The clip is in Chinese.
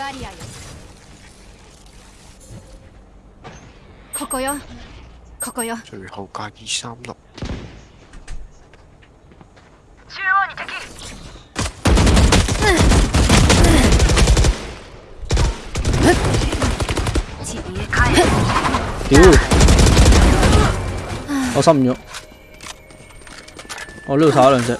バリアよ。ここよ、ここよ。最後加二三六。中央。屌！我心唔，我呢度杀咗两只。